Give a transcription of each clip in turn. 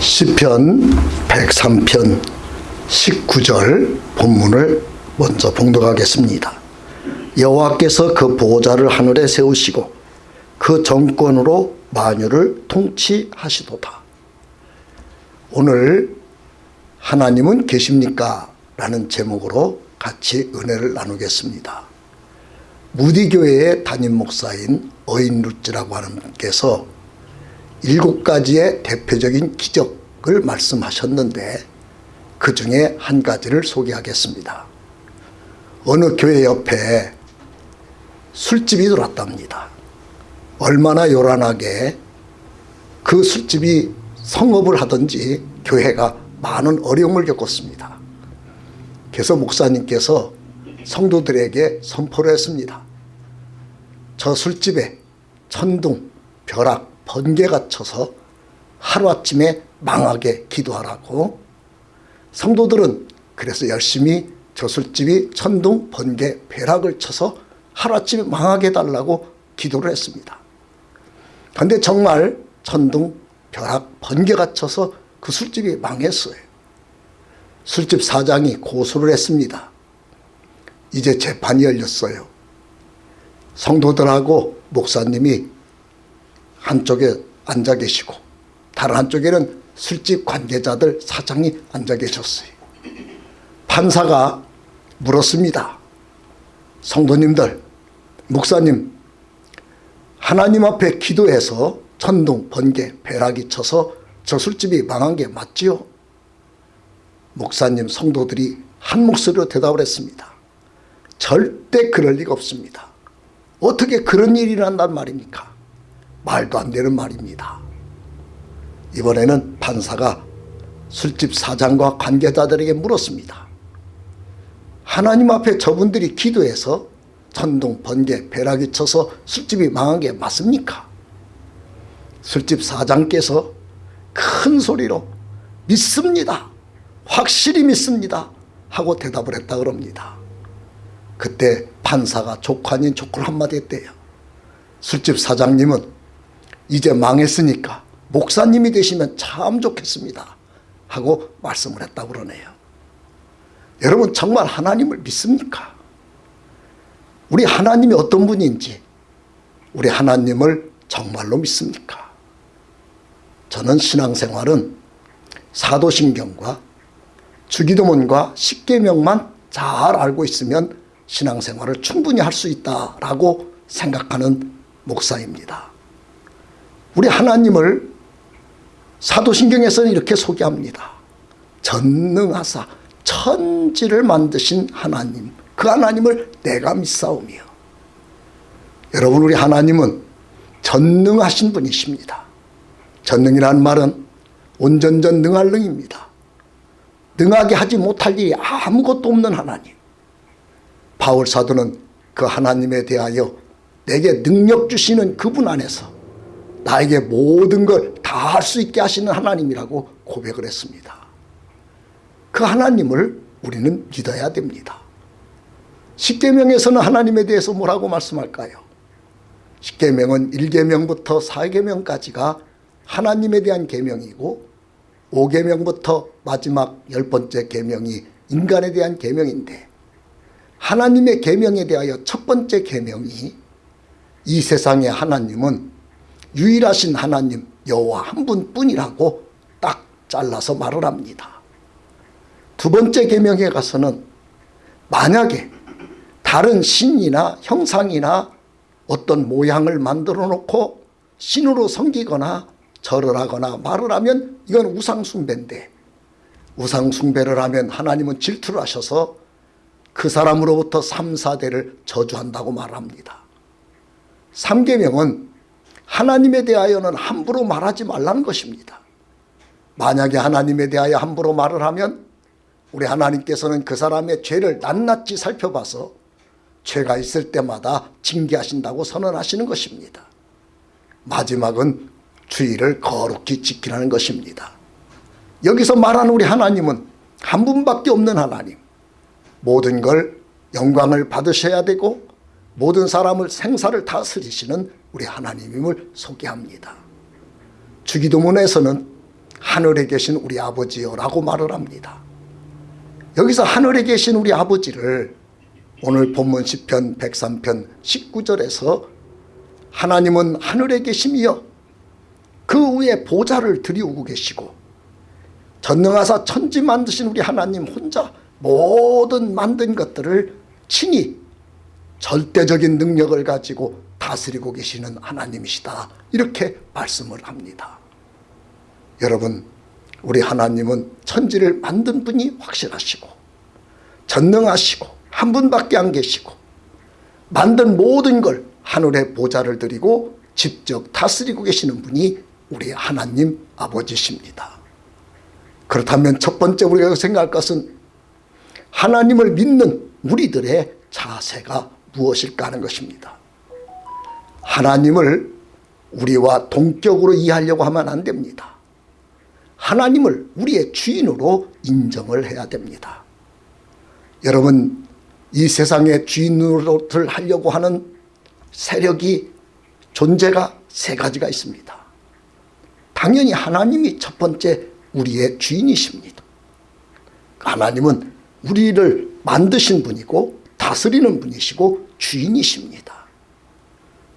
시편 103편 19절 본문을 먼저 봉독하겠습니다. 여호와께서 그 보호자를 하늘에 세우시고 그 정권으로 만유를 통치하시도다. 오늘 하나님은 계십니까? 라는 제목으로 같이 은혜를 나누겠습니다. 무디교회의 담임 목사인 어인 루츠라고 하는 분께서 일곱 가지의 대표적인 기적을 말씀하셨는데 그 중에 한 가지를 소개하겠습니다. 어느 교회 옆에 술집이 들어왔답니다. 얼마나 요란하게 그 술집이 성업을 하든지 교회가 많은 어려움을 겪었습니다. 그래서 목사님께서 성도들에게 선포를 했습니다. 저 술집에 천둥, 벼락, 번개가 쳐서 하루아침에 망하게 기도하라고 성도들은 그래서 열심히 저 술집이 천둥, 번개, 벼락을 쳐서 하루아침에 망하게 해달라고 기도를 했습니다. 그런데 정말 천둥, 벼락, 번개가 쳐서 그 술집이 망했어요. 술집 사장이 고소를 했습니다. 이제 재판이 열렸어요. 성도들하고 목사님이 한쪽에 앉아 계시고 다른 한쪽에는 술집 관계자들 사장이 앉아 계셨어요. 판사가 물었습니다. 성도님들, 목사님, 하나님 앞에 기도해서 천둥, 번개, 벼락이 쳐서 저 술집이 망한 게 맞지요? 목사님, 성도들이 한 목소리로 대답을 했습니다. 절대 그럴 리가 없습니다. 어떻게 그런 일이 난단 말입니까? 말도 안 되는 말입니다. 이번에는 판사가 술집 사장과 관계자들에게 물었습니다. 하나님 앞에 저분들이 기도해서 천둥, 번개, 벼락이 쳐서 술집이 망한 게 맞습니까? 술집 사장께서 큰 소리로 믿습니다. 확실히 믿습니다. 하고 대답을 했다 그럽니다. 그때 판사가 족환인 족을 한마디 했대요. 술집 사장님은 이제 망했으니까 목사님이 되시면 참 좋겠습니다. 하고 말씀을 했다고 그러네요. 여러분 정말 하나님을 믿습니까? 우리 하나님이 어떤 분인지 우리 하나님을 정말로 믿습니까? 저는 신앙생활은 사도신경과 주기도문과 십계명만 잘 알고 있으면 신앙생활을 충분히 할 수 있다라고 생각하는 목사입니다. 우리 하나님을 사도신경에서는 이렇게 소개합니다. 전능하사 천지를 만드신 하나님 그 하나님을 내가 믿사오며 여러분 우리 하나님은 전능하신 분이십니다. 전능이라는 말은 온전전 능할 능입니다. 능하게 하지 못할 일이 아무것도 없는 하나님 바울 사도는 그 하나님에 대하여 내게 능력 주시는 그분 안에서 나에게 모든 걸 다 할 수 있게 하시는 하나님이라고 고백을 했습니다. 그 하나님을 우리는 믿어야 됩니다. 십계명에서는 하나님에 대해서 뭐라고 말씀할까요? 십계명은 1계명부터 4계명까지가 하나님에 대한 계명이고 5계명부터 마지막 열 번째 계명이 인간에 대한 계명인데 하나님의 계명에 대하여 첫 번째 계명이 이 세상의 하나님은 유일하신 하나님 여호와 한 분뿐이라고 딱 잘라서 말을 합니다. 두 번째 계명에 가서는 만약에 다른 신이나 형상이나 어떤 모양을 만들어 놓고 신으로 섬기거나 절을 하거나 말을 하면 이건 우상숭배인데 우상숭배를 하면 하나님은 질투를 하셔서 그 사람으로부터 3, 4대를 저주한다고 말합니다. 3계명은 하나님에 대하여는 함부로 말하지 말라는 것입니다. 만약에 하나님에 대하여 함부로 말을 하면 우리 하나님께서는 그 사람의 죄를 낱낱이 살펴봐서 죄가 있을 때마다 징계하신다고 선언하시는 것입니다. 마지막은 주의를 거룩히 지키라는 것입니다. 여기서 말하는 우리 하나님은 한 분밖에 없는 하나님 모든 걸 영광을 받으셔야 되고 모든 사람을 생사를 다스리시는 우리 하나님임을 소개합니다. 주기도문에서는 하늘에 계신 우리 아버지여 라고 말을 합니다. 여기서 하늘에 계신 우리 아버지를 오늘 본문 10편 103편 19절에서 하나님은 하늘에 계심이여 그 위에 보좌를 들이우고 계시고 전능하사 천지 만드신 우리 하나님 혼자 모든 만든 것들을 친히 절대적인 능력을 가지고 다스리고 계시는 하나님이시다. 이렇게 말씀을 합니다. 여러분 우리 하나님은 천지를 만든 분이 확실하시고 전능하시고 한 분밖에 안 계시고 만든 모든 걸 하늘의 보좌를 드리고 직접 다스리고 계시는 분이 우리 하나님 아버지십니다. 그렇다면 첫 번째 우리가 생각할 것은 하나님을 믿는 우리들의 자세가 무엇일까 하는 것입니다. 하나님을 우리와 동격으로 이해하려고 하면 안 됩니다. 하나님을 우리의 주인으로 인정을 해야 됩니다. 여러분 이 세상의 주인으로를 하려고 하는 세력이 존재가 세 가지가 있습니다. 당연히 하나님이 첫 번째 우리의 주인이십니다. 하나님은 우리를 만드신 분이고 다스리는 분이시고 주인이십니다.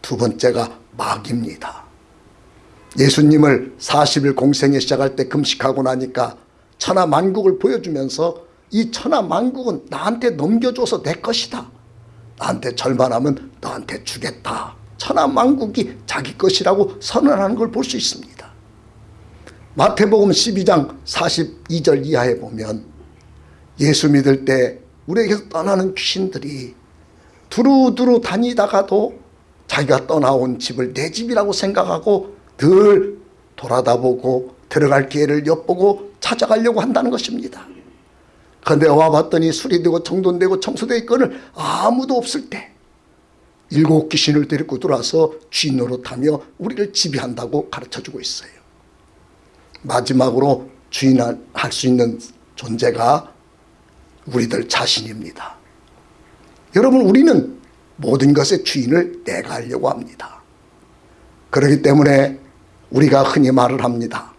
두 번째가 마귀입니다. 예수님을 40일 공생에 시작할 때 금식하고 나니까 천하 만국을 보여주면서 이 천하 만국은 나한테 넘겨줘서 내 것이다. 나한테 절반하면 너한테 주겠다. 천하 만국이 자기 것이라고 선언하는 걸 볼 수 있습니다. 마태복음 12장 42절 이하에 보면 예수 믿을 때 우리에게서 떠나는 귀신들이 두루두루 다니다가도 자기가 떠나온 집을 내 집이라고 생각하고 늘 돌아다보고 들어갈 기회를 엿보고 찾아가려고 한다는 것입니다. 그런데 와봤더니 수리되고 정돈되고 청소되어 있거늘 아무도 없을 때 일곱 귀신을 데리고 들어와서 쥐 노릇 하며 우리를 지배한다고 가르쳐주고 있어요. 마지막으로 주인할 수 있는 존재가 우리들 자신입니다. 여러분 우리는 모든 것의 주인을 내가 하려고 합니다. 그렇기 때문에 우리가 흔히 말을 합니다.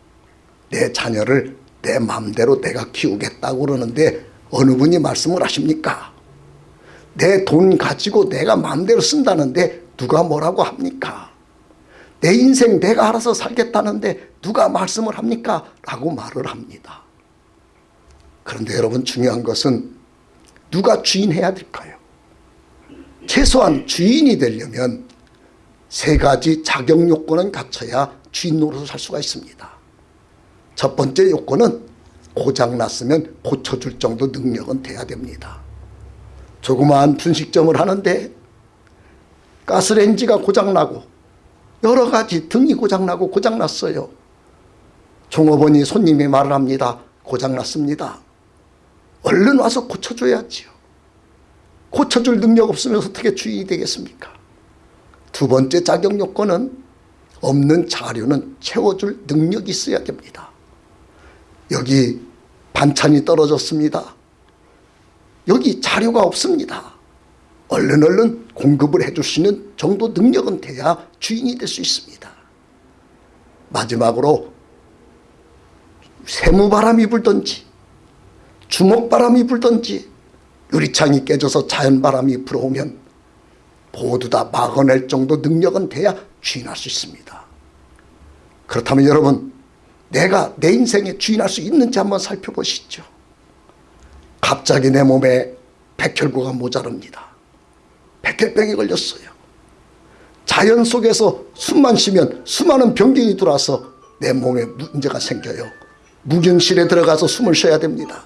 내 자녀를 내 마음대로 내가 키우겠다고 그러는데 어느 분이 말씀을 하십니까? 내 돈 가지고 내가 마음대로 쓴다는데 누가 뭐라고 합니까? 내 인생 내가 알아서 살겠다는데 누가 말씀을 합니까? 라고 말을 합니다. 그런데 여러분 중요한 것은 누가 주인해야 될까요? 최소한 주인이 되려면 세 가지 자격 요건은 갖춰야 주인 노릇을 할 수가 있습니다. 첫 번째 요건은 고장났으면 고쳐줄 정도 능력은 돼야 됩니다. 조그마한 분식점을 하는데 가스레인지가 고장나고 여러 가지 등이 고장나고 고장났어요. 종업원이 손님이 말을 합니다. 고장났습니다. 얼른 와서 고쳐줘야지요. 고쳐줄 능력 없으면 어떻게 주인이 되겠습니까? 두 번째 자격 요건은 없는 자료는 채워줄 능력이 있어야 됩니다. 여기 반찬이 떨어졌습니다. 여기 자료가 없습니다. 얼른 얼른 공급을 해주시는 정도 능력은 돼야 주인이 될 수 있습니다. 마지막으로 세무바람이 불든지 주먹바람이 불든지 유리창이 깨져서 자연바람이 불어오면 모두 다 막아낼 정도 능력은 돼야 주인할 수 있습니다. 그렇다면 여러분 내가 내 인생에 주인할 수 있는지 한번 살펴보시죠. 갑자기 내 몸에 백혈구가 모자릅니다. 백혈병이 걸렸어요. 자연 속에서 숨만 쉬면 수많은 병균이 들어와서 내 몸에 문제가 생겨요. 무경실에 들어가서 숨을 쉬어야 됩니다.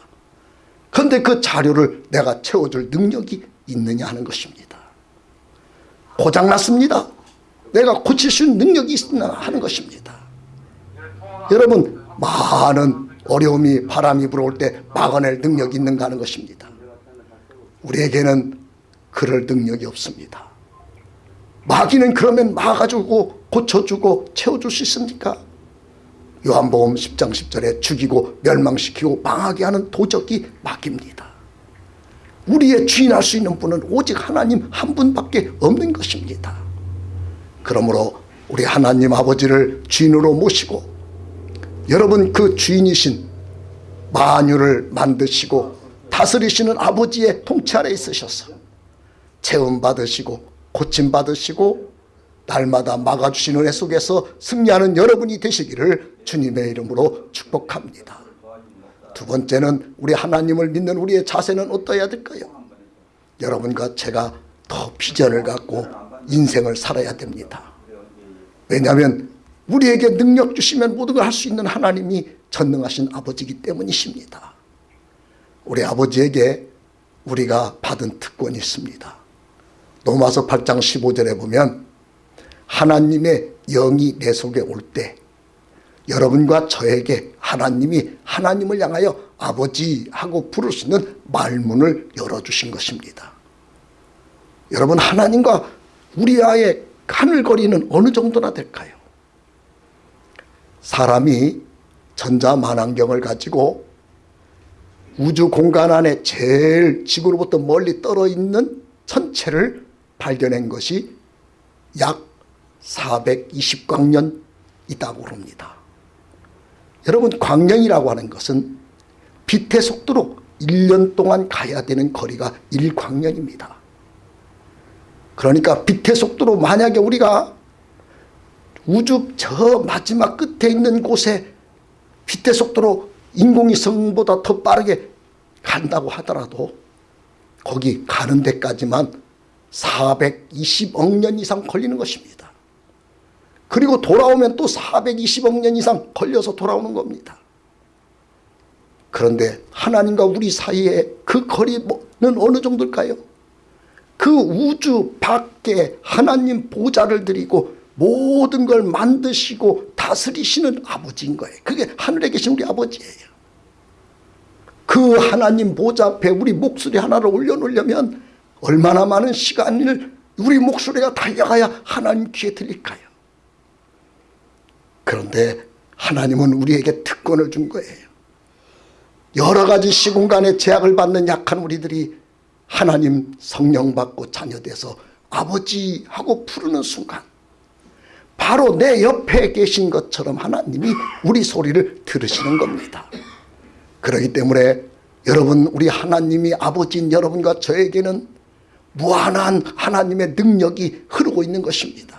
그런데 그 자료를 내가 채워줄 능력이 있느냐 하는 것입니다. 고장났습니다. 내가 고칠 수 있는 능력이 있느냐 하는 것입니다. 여러분 많은 어려움이 바람이 불어올 때 막아낼 능력이 있는가 하는 것입니다. 우리에게는 그럴 능력이 없습니다. 마귀는 그러면 막아주고 고쳐주고 채워줄 수 있습니까? 요한복음 10장 10절에 죽이고 멸망시키고 망하게 하는 도적이 마귀입니다. 우리의 주인할 수 있는 분은 오직 하나님 한 분밖에 없는 것입니다. 그러므로 우리 하나님 아버지를 주인으로 모시고 여러분 그 주인이신 만유를 만드시고 다스리시는 아버지의 통치 아래 있으셔서 체험 받으시고 고침 받으시고 날마다 막아주시는 은혜 속에서 승리하는 여러분이 되시기를 주님의 이름으로 축복합니다. 두 번째는 우리 하나님을 믿는 우리의 자세는 어떠해야 될까요? 여러분과 제가 더 비전을 갖고 인생을 살아야 됩니다. 왜냐하면 우리에게 능력 주시면 모든 걸 할 수 있는 하나님이 전능하신 아버지이기 때문이십니다. 우리 아버지에게 우리가 받은 특권이 있습니다. 로마서 8장 15절에 보면 하나님의 영이 내 속에 올때 여러분과 저에게 하나님이 하나님을 향하여 아버지 하고 부를 수 있는 말문을 열어주신 것입니다. 여러분 하나님과 우리와의 하늘거리는 어느 정도나 될까요? 사람이 전자만환경을 가지고 우주 공간 안에 제일 지구로부터 멀리 떨어 있는 천체를 발견한 것이 약 420광년 있다고 합니다. 여러분 광년이라고 하는 것은 빛의 속도로 1년 동안 가야 되는 거리가 1광년입니다. 그러니까 빛의 속도로 만약에 우리가 우주 저 마지막 끝에 있는 곳에 빛의 속도로 인공위성보다 더 빠르게 간다고 하더라도 거기 가는 데까지만 420억 년 이상 걸리는 것입니다. 그리고 돌아오면 또 420억 년 이상 걸려서 돌아오는 겁니다. 그런데 하나님과 우리 사이에 그 거리는 어느 정도일까요? 그 우주 밖에 하나님 보좌를 드리고 모든 걸 만드시고 다스리시는 아버지인 거예요. 그게 하늘에 계신 우리 아버지예요. 그 하나님 보좌 앞에 우리 목소리 하나를 올려놓으려면 얼마나 많은 시간을 우리 목소리가 달려가야 하나님 귀에 들릴까요? 그런데 하나님은 우리에게 특권을 준 거예요. 여러 가지 시공간의 제약을 받는 약한 우리들이 하나님 성령 받고 자녀 돼서 아버지 하고 부르는 순간 바로 내 옆에 계신 것처럼 하나님이 우리 소리를 들으시는 겁니다. 그렇기 때문에 여러분 우리 하나님이 아버지인 여러분과 저에게는 무한한 하나님의 능력이 흐르고 있는 것입니다.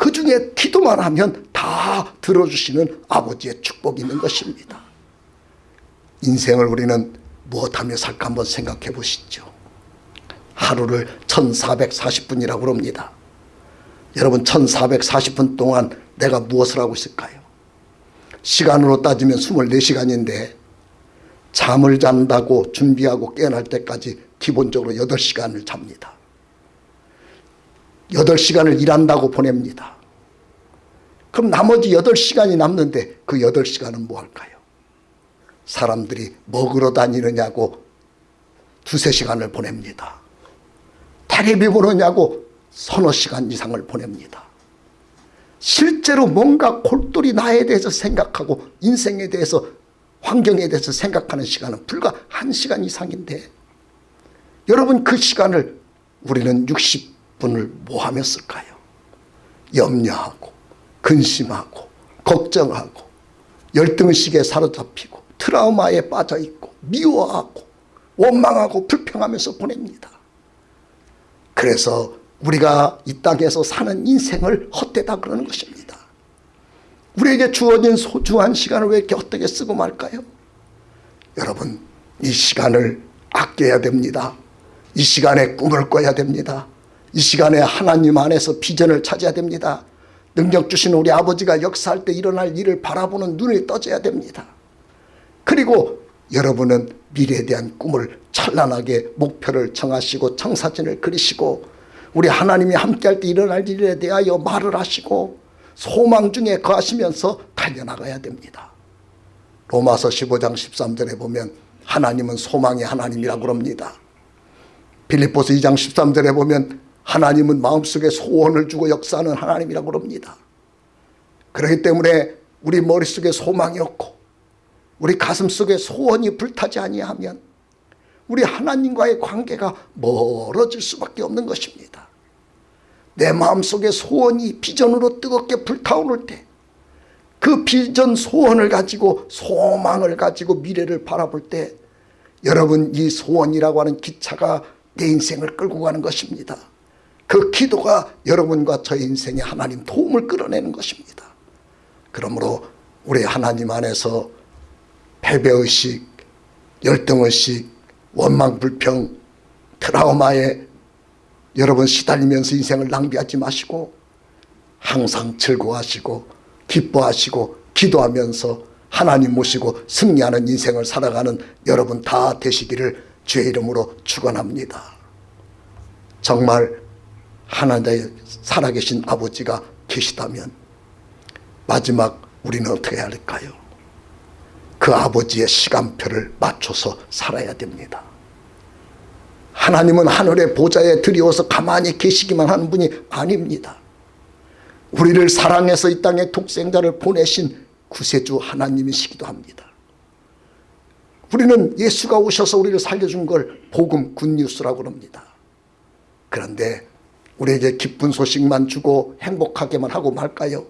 그 중에 기도만 하면 다 들어주시는 아버지의 축복이 있는 것입니다. 인생을 우리는 무엇하며 살까 한번 생각해 보시죠. 하루를 1440분이라고 합니다. 여러분 1440분 동안 내가 무엇을 하고 있을까요? 시간으로 따지면 24시간인데 잠을 잔다고 준비하고 깨어날 때까지 기본적으로 8시간을 잡니다. 8시간을 일한다고 보냅니다. 그럼 나머지 8시간이 남는데 그 8시간은 뭐 할까요? 사람들이 먹으러 다니느냐고 두세 시간을 보냅니다. 테레비 보느냐고 서너 시간 이상을 보냅니다. 실제로 뭔가 골똘히 나에 대해서 생각하고 인생에 대해서 환경에 대해서 생각하는 시간은 불과 한 시간 이상인데 여러분 그 시간을 우리는 60분을 뭐 하며 쓸까요? 염려하고 근심하고 걱정하고 열등의식에 사로잡히고 트라우마에 빠져있고 미워하고 원망하고 불평하면서 보냅니다. 그래서 우리가 이 땅에서 사는 인생을 헛되다 그러는 것입니다. 우리에게 주어진 소중한 시간을 왜 이렇게 헛되게 쓰고 말까요? 여러분 이 시간을 아껴야 됩니다. 이 시간에 꿈을 꿔야 됩니다. 이 시간에 하나님 안에서 비전을 찾아야 됩니다. 능력 주신 우리 아버지가 역사할 때 일어날 일을 바라보는 눈이 떠져야 됩니다. 그리고 여러분은 미래에 대한 꿈을 찬란하게 목표를 정하시고 청사진을 그리시고 우리 하나님이 함께할 때 일어날 일에 대하여 말을 하시고 소망 중에 거하시면서 달려나가야 됩니다. 로마서 15장 13절에 보면 하나님은 소망의 하나님이라고 합니다. 빌립보서 2장 13절에 보면 하나님은 마음속에 소원을 주고 역사하는 하나님이라고 합니다. 그렇기 때문에 우리 머릿속에 소망이 없고 우리 가슴속에 소원이 불타지 아니하면 우리 하나님과의 관계가 멀어질 수밖에 없는 것입니다. 내 마음속에 소원이 비전으로 뜨겁게 불타오를 때 그 비전 소원을 가지고 소망을 가지고 미래를 바라볼 때 여러분 이 소원이라고 하는 기차가 내 인생을 끌고 가는 것입니다. 그 기도가 여러분과 저의 인생에 하나님 도움을 끌어내는 것입니다. 그러므로 우리 하나님 안에서 패배의식, 열등의식, 원망불평, 트라우마에 여러분 시달리면서 인생을 낭비하지 마시고 항상 즐거워하시고 기뻐하시고 기도하면서 하나님 모시고 승리하는 인생을 살아가는 여러분 다 되시기를 주의 이름으로 축원합니다. 정말 하나님의 살아계신 아버지가 계시다면 마지막 우리는 어떻게 해야 할까요? 그 아버지의 시간표를 맞춰서 살아야 됩니다. 하나님은 하늘의 보좌에 들이워서 가만히 계시기만 하는 분이 아닙니다. 우리를 사랑해서 이 땅에 독생자를 보내신 구세주 하나님이시기도 합니다. 우리는 예수가 오셔서 우리를 살려준 걸 복음 굿뉴스라고 합니다. 그런데 우리에게 기쁜 소식만 주고 행복하게만 하고 말까요?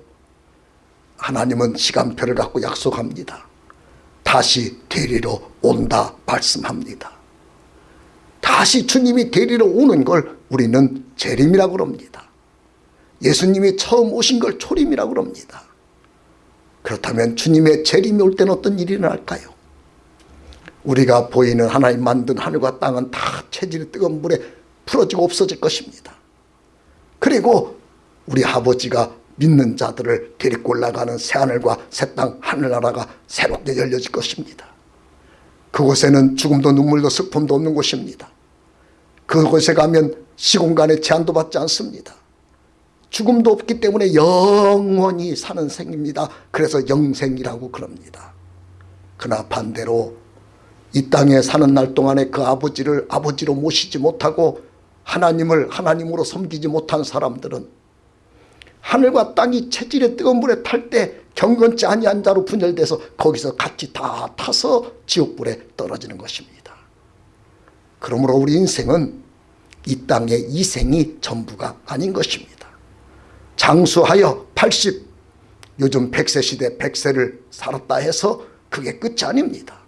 하나님은 시간표를 갖고 약속합니다. 다시 데리러 온다 말씀합니다. 다시 주님이 데리러 오는 걸 우리는 재림이라고 합니다. 예수님이 처음 오신 걸 초림이라고 합니다. 그렇다면 주님의 재림이 올 때는 어떤 일이 일어날까요? 우리가 보이는 하나님 만든 하늘과 땅은 다 체질이 뜨거운 물에 풀어지고 없어질 것입니다. 그리고 우리 아버지가 믿는 자들을 데리고 올라가는 새하늘과 새 땅 하늘나라가 새롭게 열려질 것입니다. 그곳에는 죽음도 눈물도 슬픔도 없는 곳입니다. 그곳에 가면 시공간의 제한도 받지 않습니다. 죽음도 없기 때문에 영원히 사는 생입니다. 그래서 영생이라고 그럽니다. 그러나 반대로 이 땅에 사는 날 동안에 그 아버지를 아버지로 모시지 못하고 하나님을 하나님으로 섬기지 못한 사람들은 하늘과 땅이 체질의 뜨거운 물에 탈 때 경건치 아니한 자로 분열돼서 거기서 같이 다 타서 지옥불에 떨어지는 것입니다. 그러므로 우리 인생은 이 땅의 이생이 전부가 아닌 것입니다. 장수하여 80 요즘 100세 시대 100세를 살았다 해서 그게 끝이 아닙니다.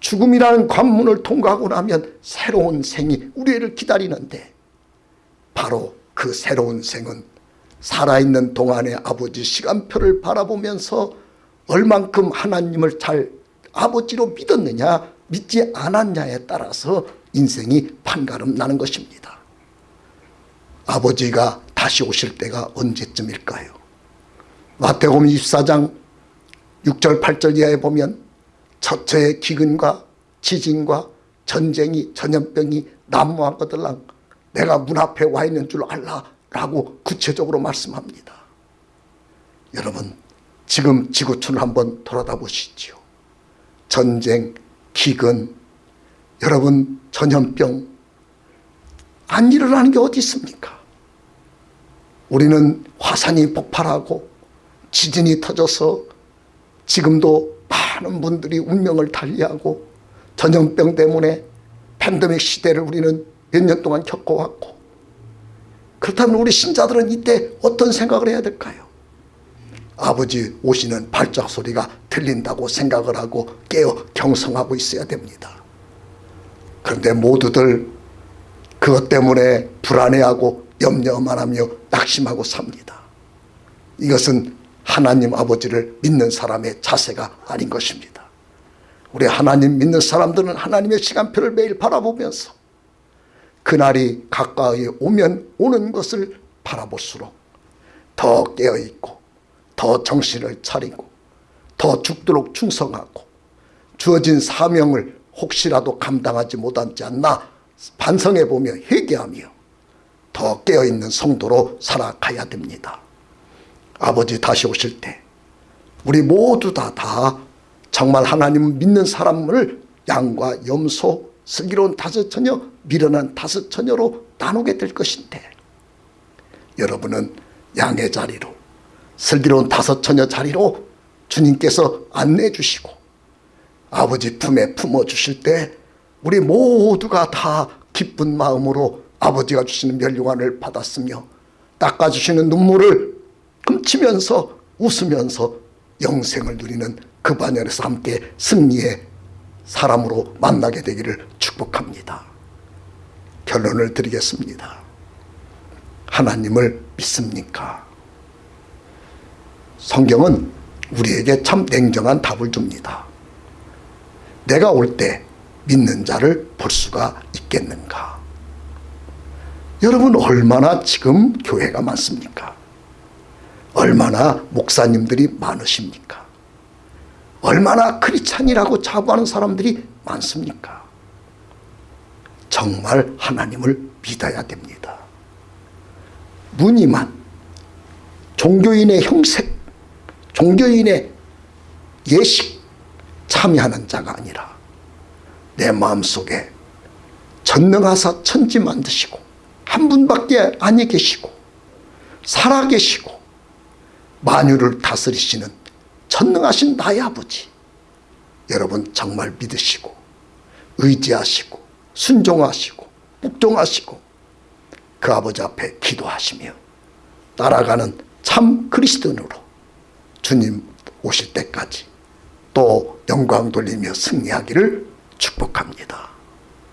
죽음이라는 관문을 통과하고 나면 새로운 생이 우리를 기다리는데 바로 그 새로운 생은 살아있는 동안의 아버지 시간표를 바라보면서 얼만큼 하나님을 잘 아버지로 믿었느냐 믿지 않았냐에 따라서 인생이 판가름 나는 것입니다. 아버지가 다시 오실 때가 언제쯤일까요? 마태복음 24장 6절 8절 이하에 보면 처처의 기근과 지진과 전쟁이 전염병이 난무한 것들랑 내가 문 앞에 와 있는 줄 알라 라고 구체적으로 말씀합니다. 여러분 지금 지구촌을 한번 돌아다 보시지요. 전쟁, 기근, 여러분 전염병 안 일어나는 게 어디 있습니까? 우리는 화산이 폭발하고 지진이 터져서 지금도 많은 분들이 운명을 달리하고 전염병 때문에 팬데믹 시대를 우리는 몇 년 동안 겪어왔고 그렇다면 우리 신자들은 이때 어떤 생각을 해야 될까요? 아버지 오시는 발작 소리가 들린다고 생각을 하고 깨어 경성하고 있어야 됩니다. 그런데 모두들 그것 때문에 불안해하고 염려만 하며 낙심하고 삽니다. 이것은 하나님 아버지를 믿는 사람의 자세가 아닌 것입니다. 우리 하나님 믿는 사람들은 하나님의 시간표를 매일 바라보면서 그날이 가까이 오면 오는 것을 바라볼수록 더 깨어있고 더 정신을 차리고 더 죽도록 충성하고 주어진 사명을 혹시라도 감당하지 못하지 않나 반성해보며 회개하며 더 깨어있는 성도로 살아가야 됩니다. 아버지 다시 오실 때 우리 모두 다, 다 정말 하나님 믿는 사람을 양과 염소, 슬기로운 다섯 처녀, 미련한 다섯 처녀로 나누게 될 것인데 여러분은 양의 자리로 슬기로운 다섯 처녀 자리로 주님께서 안내해 주시고 아버지 품에 품어 주실 때 우리 모두가 다 기쁜 마음으로 아버지가 주시는 멸류관을 받았으며 닦아주시는 눈물을 훔치면서 웃으면서 영생을 누리는 그 반열에서 함께 승리의 사람으로 만나게 되기를 축복합니다. 결론을 드리겠습니다. 하나님을 믿습니까? 성경은 우리에게 참 냉정한 답을 줍니다. 내가 올 때 믿는 자를 볼 수가 있겠는가? 여러분 얼마나 지금 교회가 많습니까? 얼마나 목사님들이 많으십니까? 얼마나 크리찬이라고 자부하는 사람들이 많습니까? 정말 하나님을 믿어야 됩니다. 무늬만 종교인의 형색, 종교인의 예식 참여하는 자가 아니라 내 마음속에 전능하사 천지 만드시고 한 분밖에 아니 계시고 살아계시고 만유를 다스리시는 전능하신 나의 아버지 여러분 정말 믿으시고 의지하시고 순종하시고 복종하시고 그 아버지 앞에 기도하시며 따라가는 참 그리스도인으로 주님 오실 때까지 또 영광 돌리며 승리하기를 축복합니다.